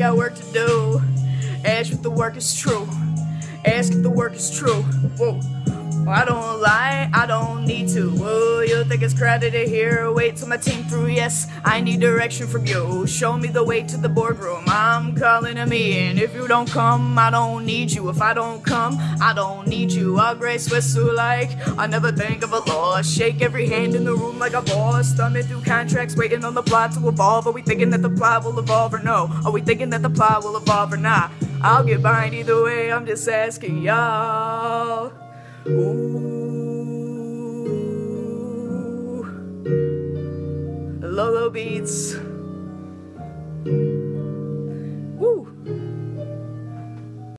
got work to do. Ask if the work is true. Ask if the work is true. Whoa. I don't lie, I don't. It's crowded here? Wait till my team through. Yes, I need direction from you. Show me the way to the boardroom. I'm calling a meeting. If you don't come, I don't need you. If I don't come, I don't need you. I'll grace whistle like I never think of a law. Shake every hand in the room like a boss. Thumbing through contracts, waiting on the plot to evolve. Are we thinking that the plot will evolve or no? Are we thinking that the plot will evolve or not? I'll get behind either way. I'm just asking y'all. Lolo Beats.